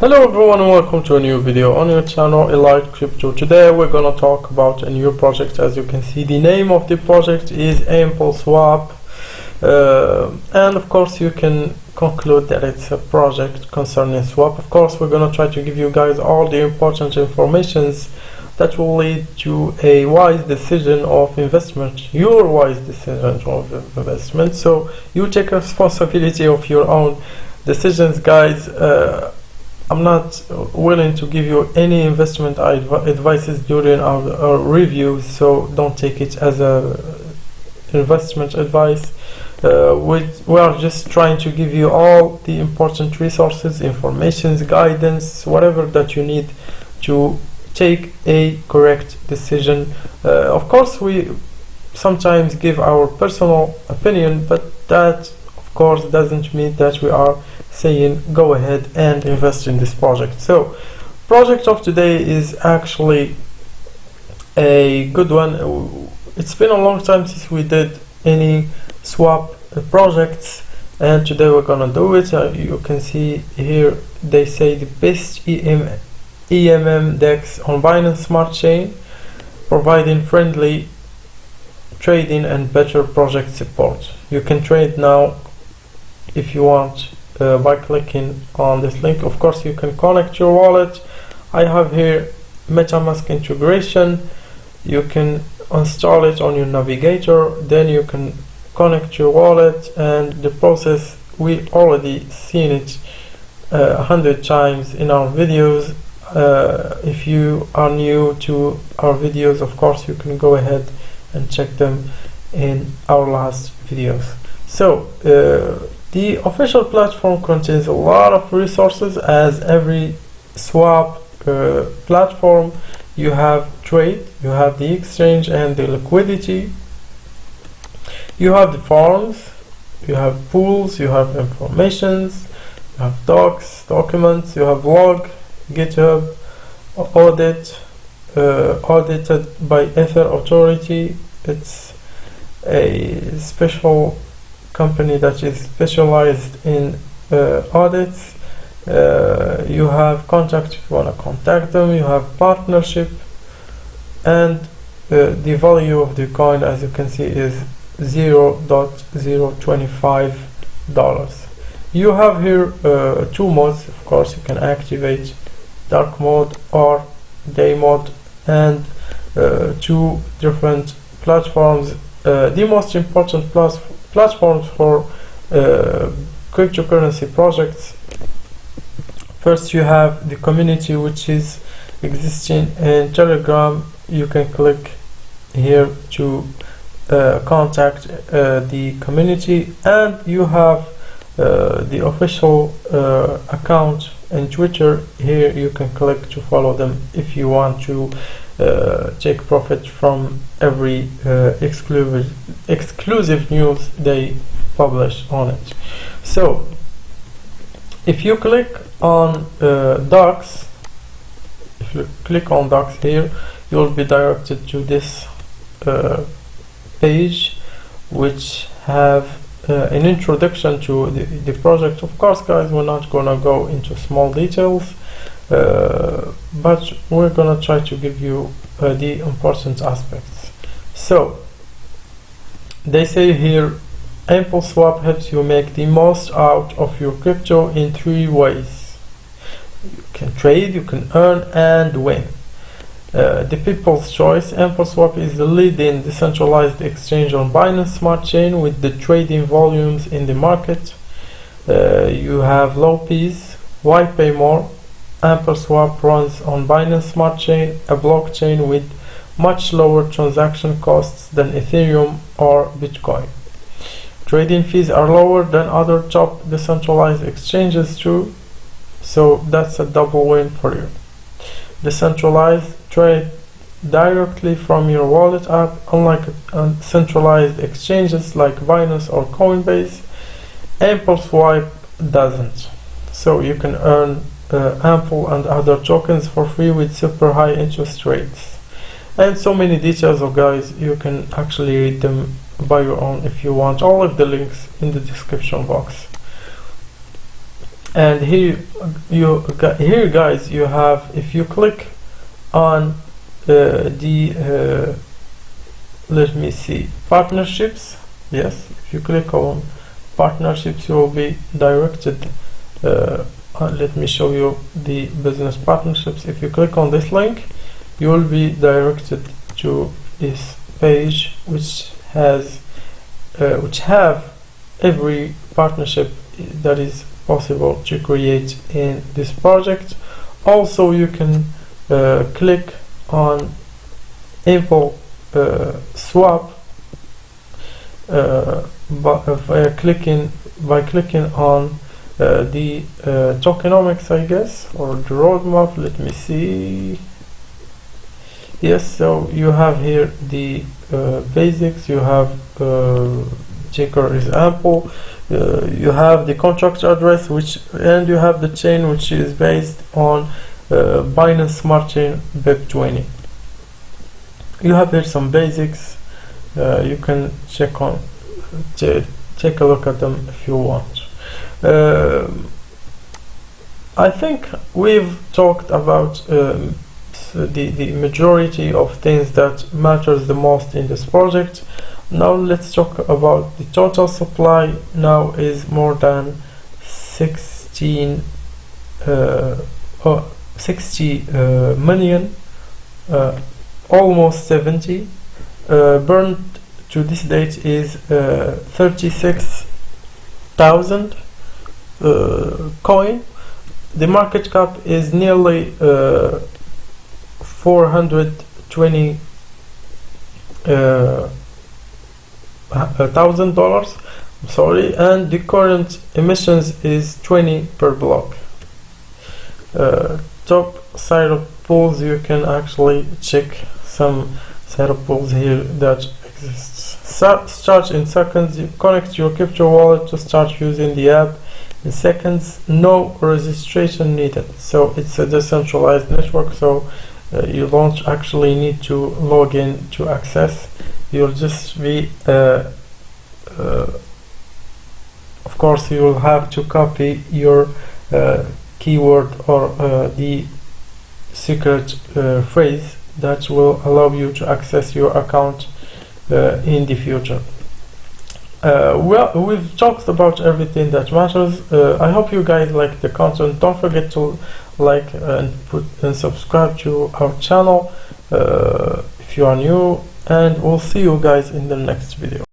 Hello everyone and welcome to a new video on your channel Elite Crypto. Today we're gonna talk about a new project. As you can see the name of the project is Ample Swap uh, and of course you can conclude that it's a project concerning swap. Of course we're gonna try to give you guys all the important informations that will lead to a wise decision of investment, your wise decision of investment. So you take responsibility of your own decisions guys. Uh, I'm not willing to give you any investment adv advices during our, our, reviews, so don't take it as a investment advice. Uh, we, we are just trying to give you all the important resources, informations, guidance, whatever that you need to take a correct decision. Uh, of course, we sometimes give our personal opinion, but that of course doesn't mean that we are saying go ahead and invest in this project. So project of today is actually a good one. It's been a long time since we did any swap projects and today we're gonna do it. Uh, you can see here they say the best EM, EMM DEX on Binance Smart Chain providing friendly trading and better project support. You can trade now if you want uh, by clicking on this link. Of course you can connect your wallet. I have here metamask integration. You can install it on your navigator. Then you can connect your wallet and the process we already seen it uh, a uh, hundred times in our videos. Uh, if you are new to our videos of course you can go ahead and check them in our last videos. So uh, the official platform contains a lot of resources as every swap uh, platform you have trade, you have the exchange and the liquidity, you have the farms, you have pools, you have informations, you have docs, documents, you have log, GitHub, audit, uh, audited by Ether Authority. It's a special company that is specialized in uh, audits. Uh, you have contact if you want to contact them. You have partnership, and uh, the value of the coin, as you can see, is 0.025 dollars. You have here uh, two modes. Of course, you can activate dark mode or day mode, and uh, two different platforms. Uh, the most important plus platforms for uh, cryptocurrency projects. First you have the community which is existing in telegram. You can click here to uh, contact uh, the community. And you have uh, the official uh, account in twitter. Here you can click to follow them if you want to uh, take profit from every uh, exclusive exclusive news they publish on it. So if you click on uh, docs if you click on docs here you'll be directed to this uh, page which have uh, an introduction to the, the project. Of course guys we're not gonna go into small details uh, but we're gonna try to give you uh, the important aspects so they say here ample swap helps you make the most out of your crypto in three ways you can trade you can earn and win uh, the people's choice AmpleSwap is the leading decentralized exchange on Binance Smart Chain with the trading volumes in the market. Uh, you have low fees. Why pay more? AmpleSwap runs on Binance Smart Chain, a blockchain with much lower transaction costs than Ethereum or Bitcoin. Trading fees are lower than other top decentralized exchanges too, so that's a double win for you. Decentralized trade directly from your wallet app, unlike centralized exchanges like Binance or Coinbase. AmpleSwap doesn't, so you can earn Ample and other tokens for free with super high interest rates. And so many details of guys, you can actually read them by your own if you want. All of the links in the description box. and here you here guys you have if you click on uh, the uh, let me see partnerships yes if you click on partnerships you will be directed uh, uh, let me show you the business partnerships. If you click on this link you will be directed to this page which has uh, which have every partnership that is possible to create in this project. Also you can uh, click on info uh, swap uh, by clicking by clicking on uh, the uh, tokenomics I guess or the roadmap let me see. Yes so you have here the uh, basics. You have uh, ticker example uh, you have the contract address which and you have the chain which is based on Binance Smart Chain BEP20 you have here some basics. You can check on take a look at them if you want uh, I think we've talked about um, the, the majority of things that matters the most in this project. Now let's talk about the total supply. Now is more than 16 uh, oh, 60 uh, million uh, almost 70 uh, burned to this date is uh, 36,000 uh, Uh, coin. The market cap is nearly uh, 420 uh, thousand dollars. Sorry. And the current emissions is 20 per block. Uh, top side of pools you can actually check some side of pools here that exists start in seconds. You connect your crypto wallet to start using the app in seconds no registration needed. So it's a decentralized network so uh, you don't actually need to log in to access. You'll just be uh, uh, of course you will have to copy your uh, keyword or uh, the secret uh, phrase that will allow you to access your account in the future Uh, well we've talked about everything that matters. Uh, I hope you guys like the content. Don't forget to like and put and subscribe to our channel uh, if you are new and we'll see you guys in the next video